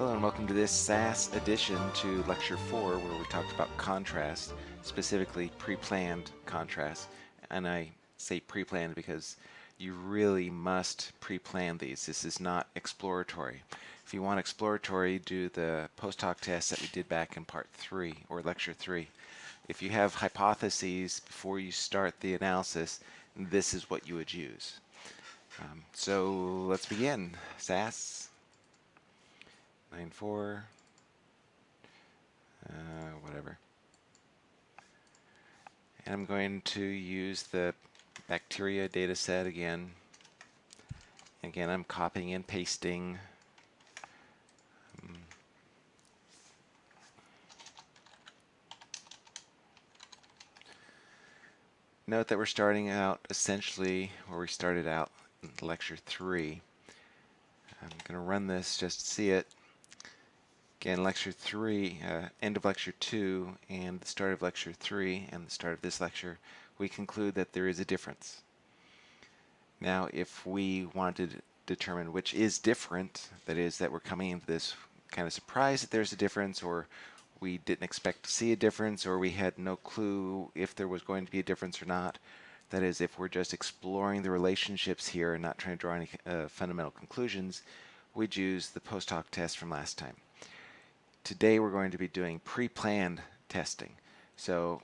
Hello and welcome to this SAS addition to Lecture 4 where we talked about contrast, specifically pre-planned contrast. And I say pre-planned because you really must pre-plan these. This is not exploratory. If you want exploratory, do the post hoc test that we did back in part 3 or Lecture 3. If you have hypotheses before you start the analysis, this is what you would use. Um, so let's begin. SAS nine four, uh, whatever. And I'm going to use the bacteria data set again. Again, I'm copying and pasting. Um, note that we're starting out essentially where we started out in lecture 3. I'm going to run this just to see it. Again, lecture 3, uh, end of lecture 2, and the start of lecture 3, and the start of this lecture, we conclude that there is a difference. Now, if we wanted to determine which is different, that is, that we're coming into this kind of surprised that there's a difference, or we didn't expect to see a difference, or we had no clue if there was going to be a difference or not, that is, if we're just exploring the relationships here and not trying to draw any uh, fundamental conclusions, we'd use the post hoc test from last time. Today we're going to be doing pre-planned testing. So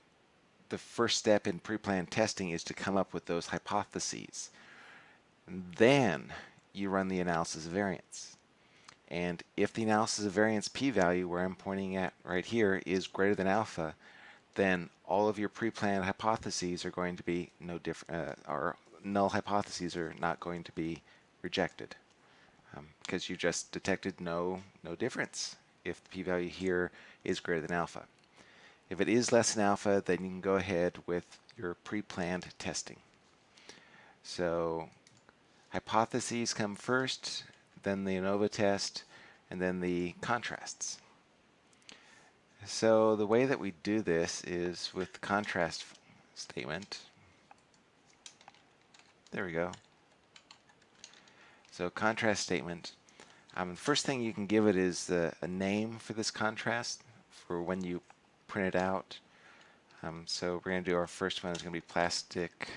the first step in pre-planned testing is to come up with those hypotheses. Then you run the analysis of variance. And if the analysis of variance p-value, where I'm pointing at right here, is greater than alpha, then all of your pre-planned hypotheses are going to be no different, uh, or null hypotheses are not going to be rejected um, because you just detected no no difference if the p-value here is greater than alpha. If it is less than alpha, then you can go ahead with your pre-planned testing. So hypotheses come first, then the ANOVA test, and then the contrasts. So the way that we do this is with the contrast statement. There we go. So contrast statement um, the first thing you can give it is a name for this contrast for when you print it out. Um, so we're going to do our first one is going to be plastic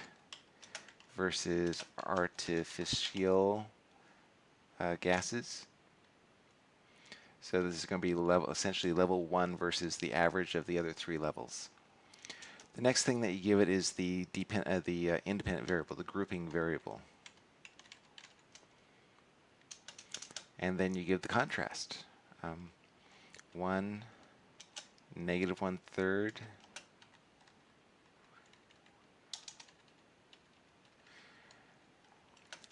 versus artificial uh, gases. So this is going to be level, essentially level 1 versus the average of the other three levels. The next thing that you give it is the, depend, uh, the uh, independent variable, the grouping variable. And then you give the contrast. Um, 1, negative 1 third,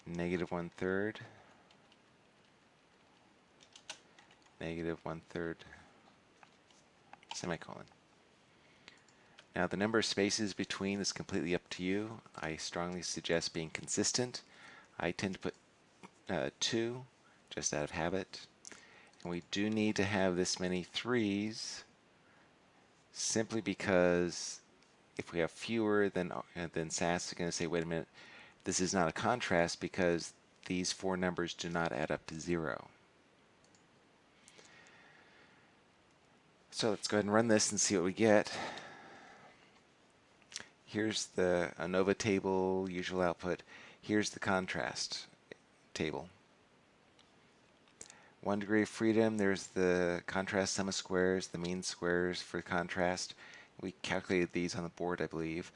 negative 1 third, negative 1 third, semicolon. Now the number of spaces between is completely up to you. I strongly suggest being consistent. I tend to put uh, 2 just out of habit. And we do need to have this many threes simply because if we have fewer, then, uh, then SAS is going to say, wait a minute, this is not a contrast because these four numbers do not add up to zero. So let's go ahead and run this and see what we get. Here's the ANOVA table, usual output. Here's the contrast table one degree of freedom, there's the contrast sum of squares, the mean squares for contrast. We calculated these on the board, I believe.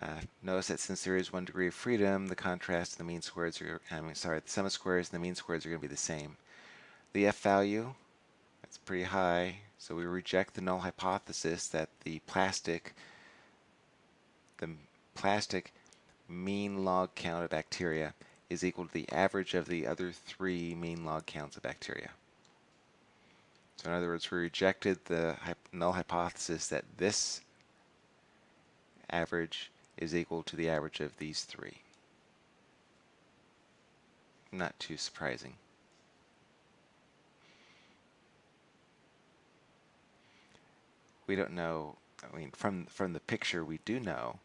Uh, notice that since there is one degree of freedom, the contrast and the mean squares are, I mean, sorry, the sum of squares and the mean squares are going to be the same. The F value, that's pretty high, so we reject the null hypothesis that the plastic, the plastic mean log count of bacteria is equal to the average of the other three mean log counts of bacteria. So in other words, we rejected the null hypothesis that this average is equal to the average of these three. Not too surprising. We don't know, I mean, from, from the picture we do know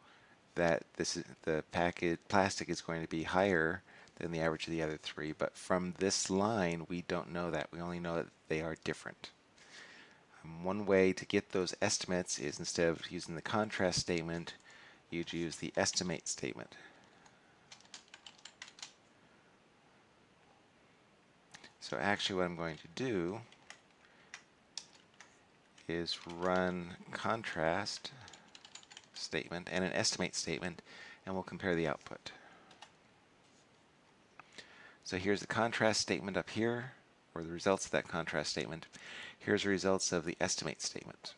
that this is, the package plastic is going to be higher than the average of the other three, but from this line, we don't know that. We only know that they are different. Um, one way to get those estimates is instead of using the contrast statement, you'd use the estimate statement. So actually what I'm going to do is run contrast statement and an estimate statement and we'll compare the output. So here's the contrast statement up here, or the results of that contrast statement. Here's the results of the estimate statement.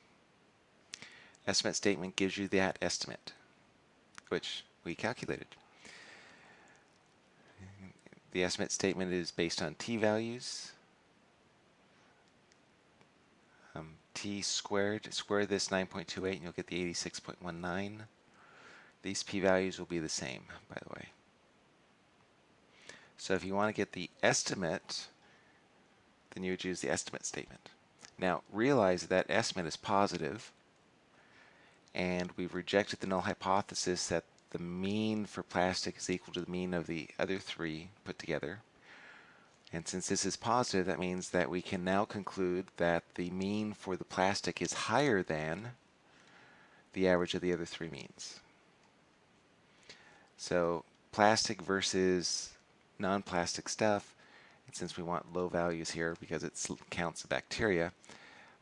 Estimate statement gives you that estimate, which we calculated. The estimate statement is based on t-values. Um, t squared, square this 9.28 and you'll get the 86.19. These p-values will be the same, by the way. So if you want to get the estimate, then you would use the estimate statement. Now realize that estimate is positive, and we've rejected the null hypothesis that the mean for plastic is equal to the mean of the other three put together. And since this is positive, that means that we can now conclude that the mean for the plastic is higher than the average of the other three means. So plastic versus non-plastic stuff, and since we want low values here because it counts bacteria,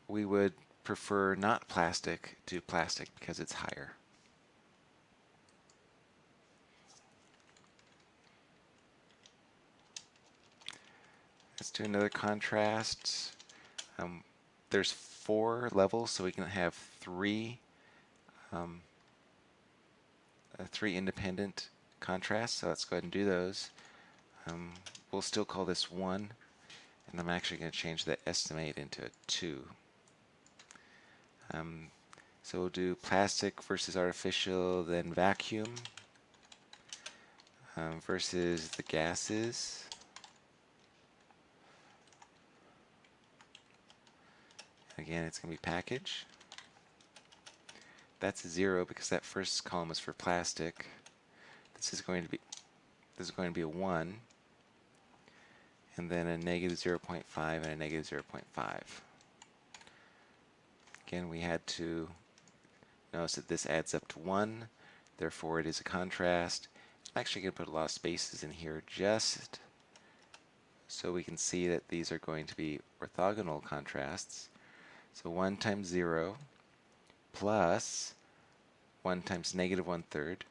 we would prefer not plastic to plastic because it's higher. Let's do another contrast. Um, there's four levels, so we can have three um, uh, three independent contrasts. So let's go ahead and do those. Um, we'll still call this 1, and I'm actually going to change the estimate into a 2. Um, so we'll do plastic versus artificial, then vacuum um, versus the gases. Again, it's going to be package. That's a 0 because that first column is for plastic. This is going to be this is going to be a 1 and then a negative 0.5 and a negative 0.5. Again, we had to notice that this adds up to 1, therefore it is a contrast. I'm actually going to put a lot of spaces in here just so we can see that these are going to be orthogonal contrasts. So 1 times 0 plus 1 times negative 1 third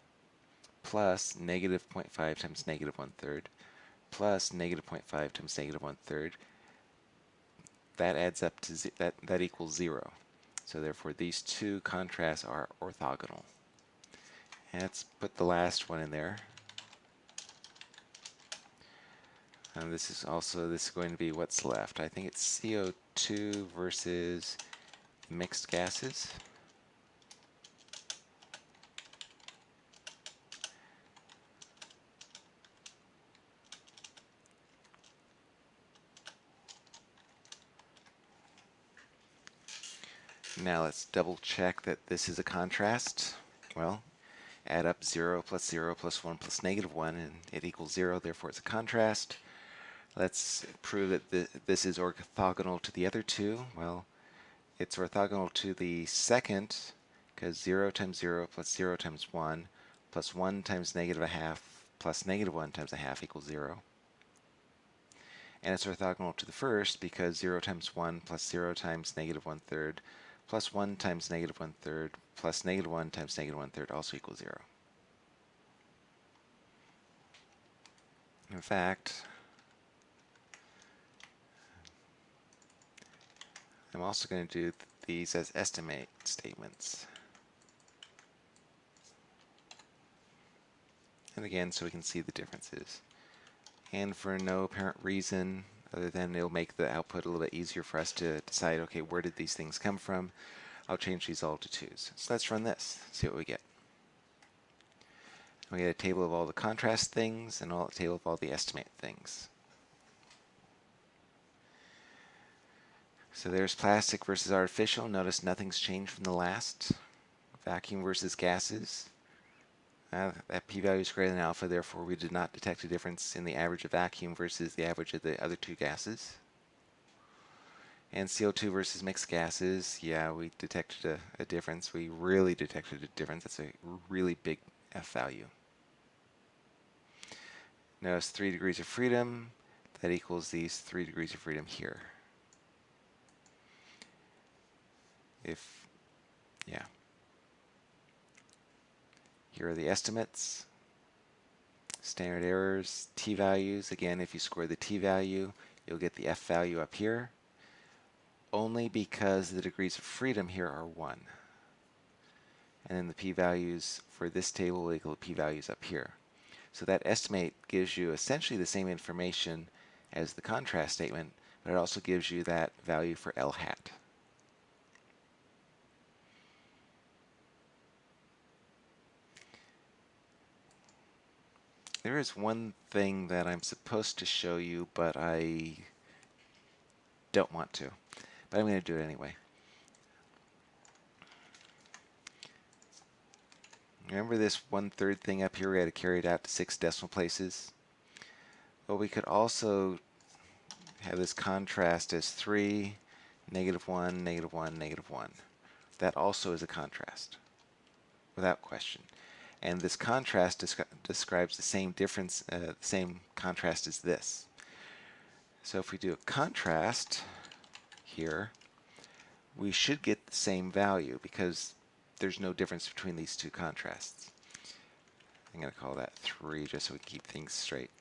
plus negative 0.5 times negative 1 third plus negative 0.5 times negative 1 third, that adds up to, that, that equals 0. So therefore these two contrasts are orthogonal. And let's put the last one in there. And this is also, this is going to be what's left. I think it's CO2 versus mixed gases. Now let's double check that this is a contrast. Well, add up 0 plus 0 plus 1 plus negative 1 and it equals 0, therefore it's a contrast. Let's prove that th this is orthogonal to the other two. Well, it's orthogonal to the second because 0 times 0 plus 0 times 1 plus 1 times negative a half plus negative 1 times a half equals 0. And it's orthogonal to the first because 0 times 1 plus 0 times negative 1 third plus 1 times negative 1 third plus negative 1 times negative 1 third also equals 0. In fact, I'm also going to do these as estimate statements. And again, so we can see the differences. And for no apparent reason, other than it'll make the output a little bit easier for us to decide, okay, where did these things come from? I'll change these all to 2's. So let's run this, see what we get. We get a table of all the contrast things and all a table of all the estimate things. So there's plastic versus artificial. Notice nothing's changed from the last. Vacuum versus gases. Uh, that p-value is greater than alpha, therefore we did not detect a difference in the average of vacuum versus the average of the other two gases. And CO2 versus mixed gases, yeah, we detected a, a difference. We really detected a difference. That's a really big F value. Notice 3 degrees of freedom, that equals these 3 degrees of freedom here. If, yeah. Here are the estimates, standard errors, t-values. Again, if you score the t-value, you'll get the f value up here, only because the degrees of freedom here are 1. And then the p-values for this table will equal the p-values up here. So that estimate gives you essentially the same information as the contrast statement, but it also gives you that value for L hat. There is one thing that I'm supposed to show you, but I don't want to. But I'm going to do it anyway. Remember this one-third thing up here? We had to carry it out to six decimal places. Well, we could also have this contrast as 3, negative 1, negative 1, negative 1. That also is a contrast, without question. And this contrast descri describes the same difference, uh, the same contrast as this. So if we do a contrast here, we should get the same value because there's no difference between these two contrasts. I'm going to call that 3 just so we keep things straight.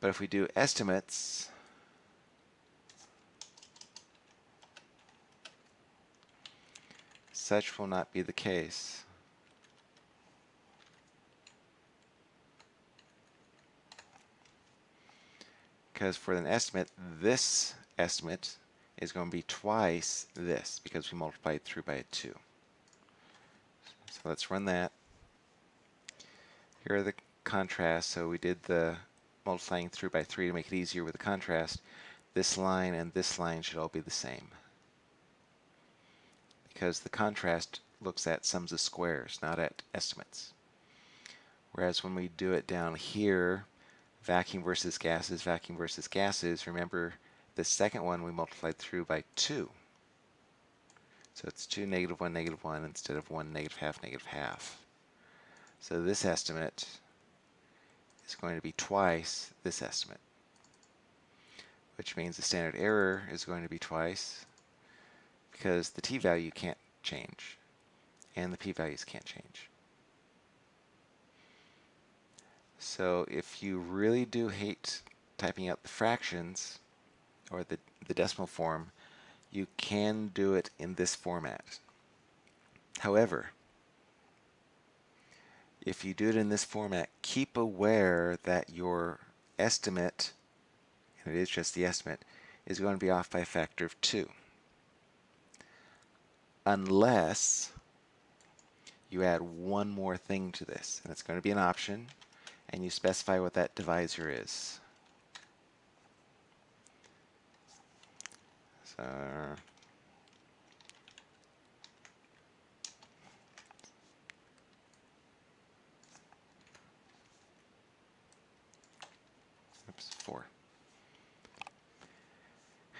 But if we do estimates, such will not be the case. Because for an estimate, this estimate is going to be twice this because we multiplied through by 2. So let's run that. Here are the contrasts. So we did the multiplying through by 3 to make it easier with the contrast. This line and this line should all be the same. Because the contrast looks at sums of squares, not at estimates. Whereas when we do it down here, vacuum versus gases, vacuum versus gases, remember the second one we multiplied through by 2. So it's 2 negative 1 negative 1 instead of 1 negative half negative half. So this estimate is going to be twice this estimate, which means the standard error is going to be twice because the t-value can't change and the p-values can't change. So if you really do hate typing out the fractions or the, the decimal form, you can do it in this format. However, if you do it in this format, keep aware that your estimate, and it is just the estimate, is going to be off by a factor of 2. Unless you add one more thing to this, and it's going to be an option, and you specify what that divisor is. Uh, oops, 4.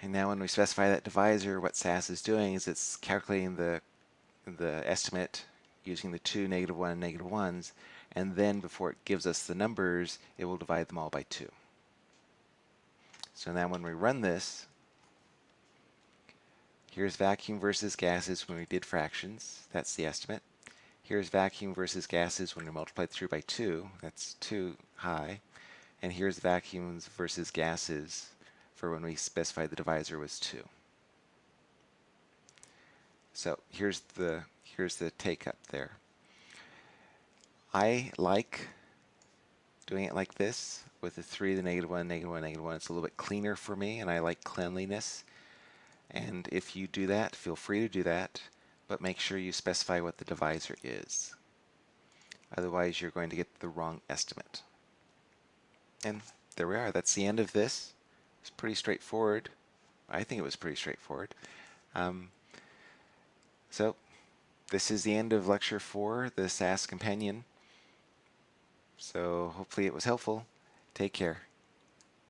And now when we specify that divisor, what SAS is doing is it's calculating the, the estimate using the two negative 1 and negative 1s, and then before it gives us the numbers, it will divide them all by 2. So now when we run this, Here's vacuum versus gases when we did fractions. That's the estimate. Here's vacuum versus gases when we multiplied through by 2. That's 2 high. And here's vacuums versus gases for when we specified the divisor was 2. So here's the here's the take up there. I like doing it like this with the 3, the negative 1, negative 1, negative 1. It's a little bit cleaner for me and I like cleanliness. And if you do that, feel free to do that, but make sure you specify what the divisor is. Otherwise, you're going to get the wrong estimate. And there we are. That's the end of this. It's pretty straightforward. I think it was pretty straightforward. Um, so this is the end of lecture four, the SAS companion. So hopefully it was helpful. Take care.